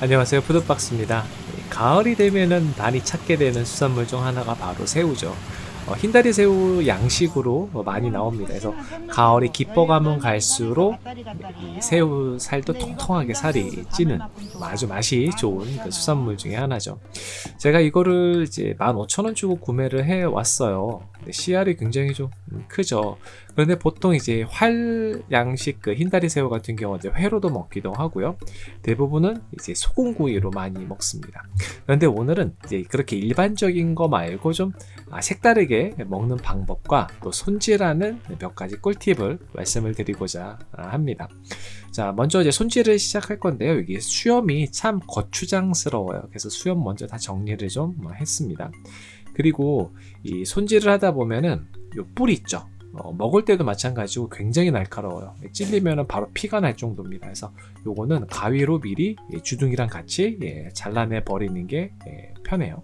안녕하세요. 푸드박스입니다. 가을이 되면은 많이 찾게 되는 수산물 중 하나가 바로 새우죠. 어, 흰다리 새우 양식으로 많이 나옵니다 그래서 가을이 깊어가면 갈수록 이 새우 살도 통통하게 살이 찌는 아주 맛이 좋은 그 수산물 중에 하나죠 제가 이거를 이제 15,000원 주고 구매를 해 왔어요 CR이 굉장히 좀 크죠 그런데 보통 이제 활 양식 그 흰다리 새우 같은 경우는 회로도 먹기도 하고요. 대부분은 이제 소금구이로 많이 먹습니다. 그런데 오늘은 이제 그렇게 일반적인 거 말고 좀 아, 색다르게 먹는 방법과 또 손질하는 몇 가지 꿀팁을 말씀을 드리고자 합니다. 자, 먼저 이제 손질을 시작할 건데요. 여기 수염이 참 거추장스러워요. 그래서 수염 먼저 다 정리를 좀 했습니다. 그리고 이 손질을 하다 보면은 요 뿔 있죠. 어, 먹을 때도 마찬가지고 굉장히 날카로워요 찔리면 바로 피가 날 정도입니다 그래서 요거는 가위로 미리 주둥이랑 같이 예, 잘라내 버리는 게 예, 편해요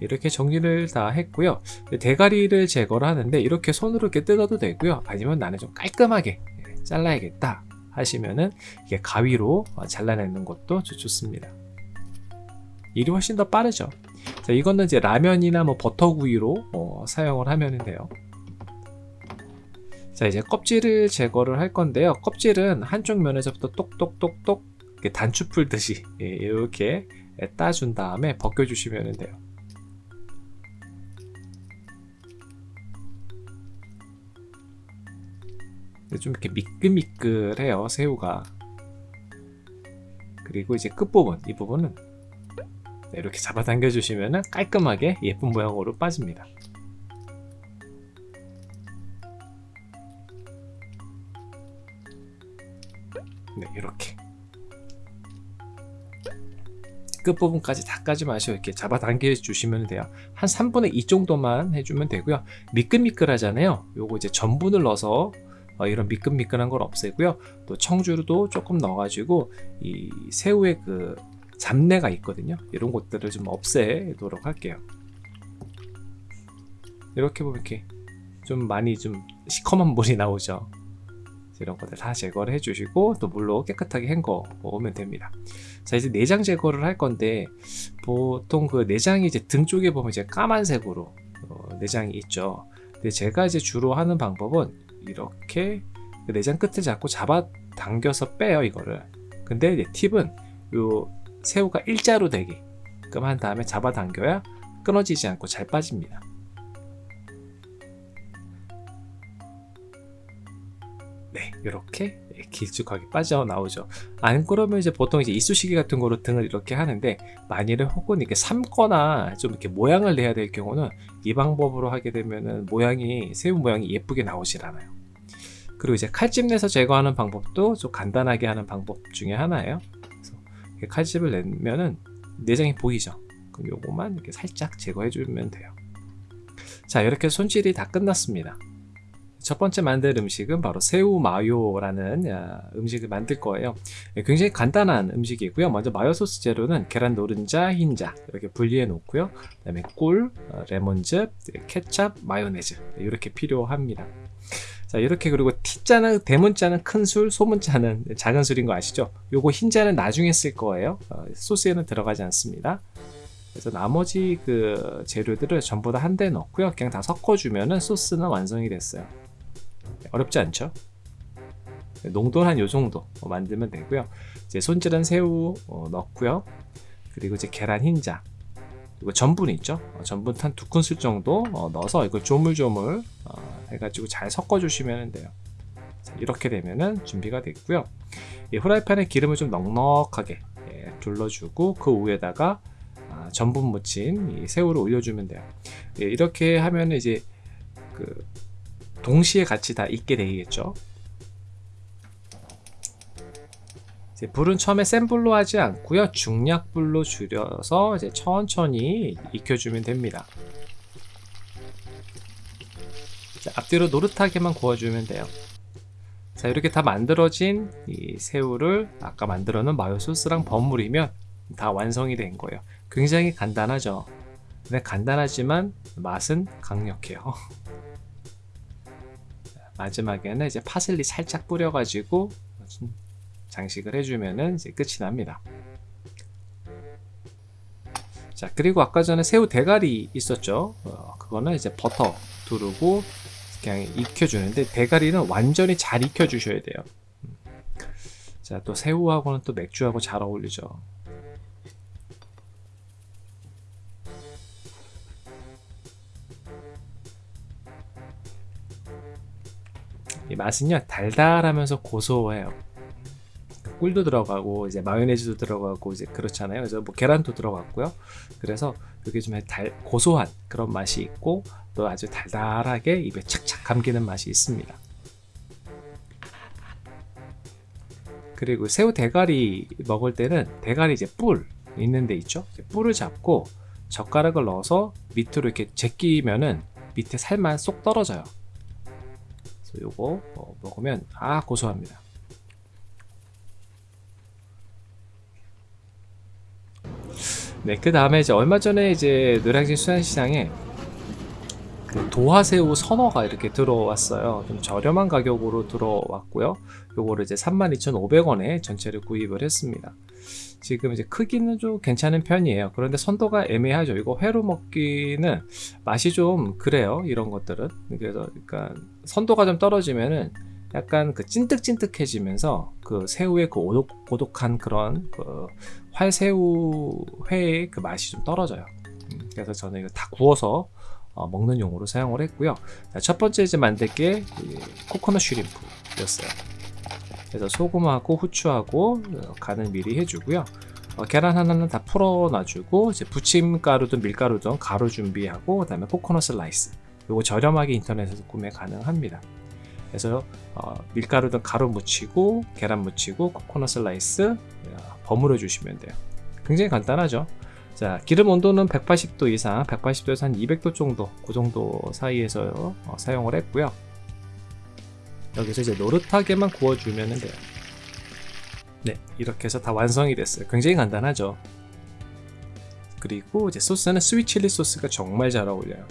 이렇게 정리를 다 했고요 대가리를 제거를 하는데 이렇게 손으로 이렇게 뜯어도 되고요 아니면 나는 좀 깔끔하게 예, 잘라야겠다 하시면은 이게 가위로 어, 잘라내는 것도 좋습니다 일이 훨씬 더 빠르죠 자, 이거는 이제 라면이나 뭐 버터구이로 어, 사용을 하면 돼요. 자 이제 껍질을 제거를 할 건데요. 껍질은 한쪽 면에서부터 똑똑똑똑 단추 풀듯이 예, 이렇게 따준 다음에 벗겨주시면 돼요. 좀 이렇게 미끌미끌해요 새우가. 그리고 이제 끝부분 이 부분은 네, 이렇게 잡아당겨 주시면 깔끔하게 예쁜 모양으로 빠집니다. 네 이렇게. 끝부분까지 다 까지 마시고 이렇게 잡아당겨 주시면 돼요. 한 3분의 2 정도만 해주면 되고요. 미끌미끌하잖아요. 요거 이제 전분을 넣어서 어, 이런 미끈미끈한 걸 없애고요. 또 청주도 조금 넣어가지고 이 새우의 그 잡내가 있거든요. 이런 것들을 좀 없애도록 할게요. 이렇게 보면 이렇게 좀 많이 좀 시커먼 물이 나오죠. 이런 것들 다 제거를 해주시고 또 물로 깨끗하게 헹궈 오면 됩니다. 자 이제 내장 제거를 할 건데 보통 그 내장이 이제 등 쪽에 보면 이제 까만색으로 어, 내장이 있죠. 근데 제가 이제 주로 하는 방법은 이렇게 그 내장 끝을 잡고 잡아 당겨서 빼요 이거를 근데 팁은 요 새우가 일자로 되게끔 한 다음에 잡아 당겨야 끊어지지 않고 잘 빠집니다. 네, 이렇게 길쭉하게 빠져나오죠. 안 그러면 이제 보통 이제 이쑤시개 같은 거로 등을 이렇게 하는데 만일에 혹은 이렇게 삶거나 좀 이렇게 모양을 내야 될 경우는 이 방법으로 하게 되면은 모양이 새우 모양이 예쁘게 나오질 않아요. 그리고 이제 칼집 내서 제거하는 방법도 좀 간단하게 하는 방법 중에 하나예요. 칼집을 내면은 내장이 보이죠 그럼 요거만 이렇게 살짝 제거해 주면 돼요 자 이렇게 손질이 다 끝났습니다 첫 번째 만들 음식은 바로 새우 마요라는 음식을 만들 거예요. 예, 굉장히 간단한 음식이고요. 먼저 마요 소스 재료는 계란 노른자, 흰자 이렇게 분리해 놓고요. 그 다음에 꿀, 어, 레몬즙, 케찹, 마요네즈 이렇게 필요합니다. 자 이렇게 그리고 T자는 대문자는 큰 술 소문자는 작은 술인 거 아시죠? 요거 흰자는 나중에 쓸 거예요. 어, 소스에는 들어가지 않습니다. 그래서 나머지 그 재료들을 전부 다 한 대 넣고요. 그냥 다 섞어주면은 소스는 완성이 됐어요 어렵지 않죠? 농도는 한 요정도 만들면 되고요. 이제 손질한 새우 어, 넣고요. 그리고 이제 계란 흰자 그리고 전분 있죠? 어, 전분 한 두 큰술 정도 넣어서 이걸 조물조물 해가지고 잘 섞어 주시면 돼요. 자, 이렇게 되면은 준비가 됐고요. 이 후라이팬에 기름을 좀 넉넉하게 예, 둘러주고 그 위에다가 아, 전분 묻힌 새우를 올려주면 돼요. 예, 이렇게 하면 이제 그 동시에 같이 다 익게 되겠죠? 불은 처음에 센 불로 하지 않고요. 중약 불로 줄여서 이제 천천히 익혀주면 됩니다. 자, 앞뒤로 노릇하게만 구워주면 돼요. 자 이렇게 다 만들어진 이 새우를 아까 만들어 놓은 마요 소스랑 버무리면 다 완성이 된 거예요. 굉장히 간단하죠? 근데 간단하지만 맛은 강력해요 마지막에는 이제 파슬리 살짝 뿌려 가지고 장식을 해주면은 이제 끝이 납니다. 자 그리고 아까 전에 새우 대가리 있었죠 어, 그거는 이제 버터 두르고 그냥 익혀주는데 대가리는 완전히 잘 익혀주셔야 돼요 음. 자또 새우하고는 또 맥주하고 잘 어울리죠 맛은요 달달하면서 고소해요 꿀도 들어가고 이제 마요네즈도 들어가고 이제 그렇잖아요. 그래서 뭐 계란도 들어갔고요. 그래서 이게 좀 달, 고소한 그런 맛이 있고 또 아주 달달하게 입에 착착 감기는 맛이 있습니다. 그리고 새우 대가리 먹을 때는 대가리 이제 뿔 있는 데 있죠. 뿔을 잡고 젓가락을 넣어서 밑으로 이렇게 제끼면은 밑에 살만 쏙 떨어져요. 그래서 요거 어, 먹으면 아 고소합니다. 네, 그 다음에 이제 얼마 전에 이제 노량진 수산시장에 그 도화새우 선어가 이렇게 들어왔어요. 좀 저렴한 가격으로 들어왔고요. 요거를 이제 32,500원에 전체를 구입을 했습니다. 지금 이제 크기는 좀 괜찮은 편이에요. 그런데 선도가 애매하죠. 이거 회로 먹기는 맛이 좀 그래요. 이런 것들은. 그래서 그러니까 선도가 좀 떨어지면은 약간 그 찐득찐득해지면서 그 새우의 그 오독, 고독한 그런 그 활새우 회의 그 맛이 좀 떨어져요. 음, 그래서 저는 이거 다 구워서 어, 먹는 용으로 사용을 했고요. 자, 첫 번째 이제 만들 게 코코넛 shrimp였어요. 그래서 소금하고 후추하고 어, 간을 미리 해주고요. 어, 계란 하나는 다 풀어놔주고 이제 부침가루든 밀가루든 가루 준비하고 그 다음에 코코넛 슬라이스. 이거 저렴하게 인터넷에서 구매 가능합니다. 그래서 어, 밀가루든 가루 묻히고 계란 묻히고 코코넛 슬라이스 어, 버무려 주시면 돼요 굉장히 간단하죠 자 기름 온도는 180도 이상 180도에서 한 200도 정도 그 정도 사이에서 어, 사용을 했고요 여기서 이제 노릇하게만 구워주면 돼요 네 이렇게 해서 다 완성이 됐어요 굉장히 간단하죠 그리고 이제 소스는 스위트 칠리 소스가 정말 잘 어울려요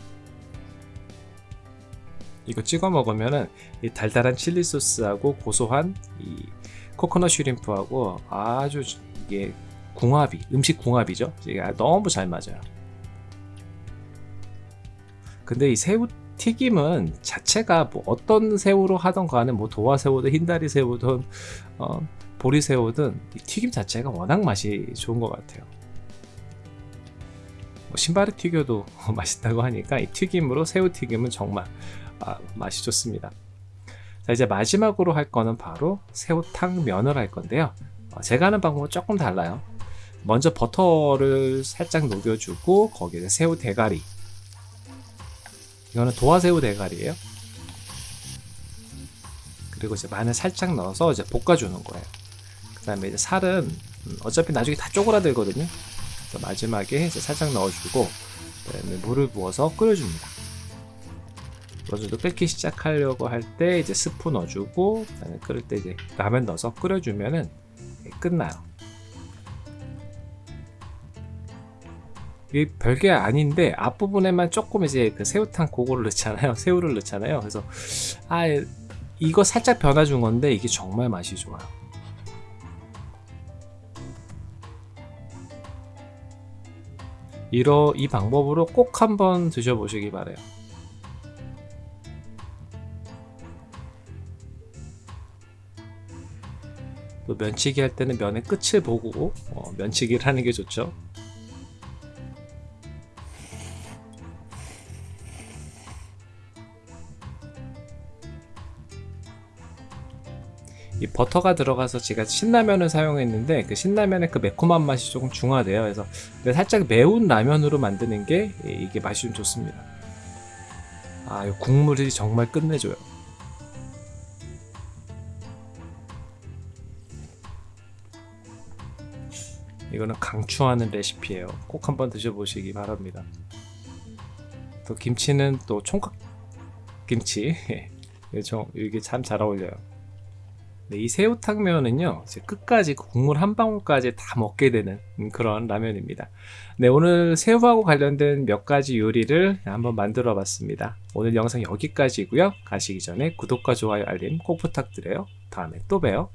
이거 찍어 먹으면은 이 달달한 칠리 소스하고 고소한 이 코코넛 슈림프하고 아주 이게 궁합이 음식 궁합이죠. 이게 너무 잘 맞아요. 근데 이 새우 튀김은 자체가 뭐 어떤 새우로 하던 간에 뭐 도화새우든 흰다리 새우든 어, 보리새우든 이 튀김 자체가 워낙 맛이 좋은 것 같아요. 뭐 신발을 튀겨도 맛있다고 하니까 이 튀김으로 새우 튀김은 정말 아, 맛이 좋습니다. 자 이제 마지막으로 할 거는 바로 새우탕 면을 할 건데요. 어, 제가 하는 방법은 조금 달라요. 먼저 버터를 살짝 녹여주고 거기에 새우 대가리 이거는 도화새우 대가리예요. 그리고 이제 마늘 살짝 넣어서 이제 볶아주는 거예요. 그 다음에 이제 살은 음, 어차피 나중에 다 쪼그라들거든요. 마지막에 이제 살짝 넣어주고 그다음에 물을 부어서 끓여줍니다. 어느 정도 끓기 시작하려고 할 때 이제 스프 넣어주고 끓을 때 이제 라면 넣어서 끓여주면은 끝나요. 이게 별게 아닌데 앞부분에만 조금 이제 그 새우탕 고거를 넣잖아요. 새우를 넣잖아요. 그래서 아 이거 살짝 변화 준 건데 이게 정말 맛이 좋아요. 이러 이 방법으로 꼭 한번 드셔보시기 바래요. 또 면치기 할 때는 면의 끝을 보고 어, 면치기를 하는 게 좋죠. 이 버터가 들어가서 제가 신라면을 사용했는데 그 신라면의 그 매콤한 맛이 조금 중화돼요. 그래서 살짝 매운 라면으로 만드는 게 이게 맛이 좀 좋습니다. 아, 이 국물이 정말 끝내줘요. 이거는 강추하는 레시피예요 꼭 한번 드셔보시기 바랍니다 또 김치는 또 총각 김치 이게 참 잘 어울려요 네, 이 새우탕면은요 끝까지 그 국물 한 방울까지 다 먹게 되는 그런 라면입니다. 네 오늘 새우하고 관련된 몇 가지 요리를 한번 만들어 봤습니다. 오늘 영상 여기까지고요. 가시기 전에 구독과 좋아요 알림 꼭 부탁드려요. 다음에 또 봬요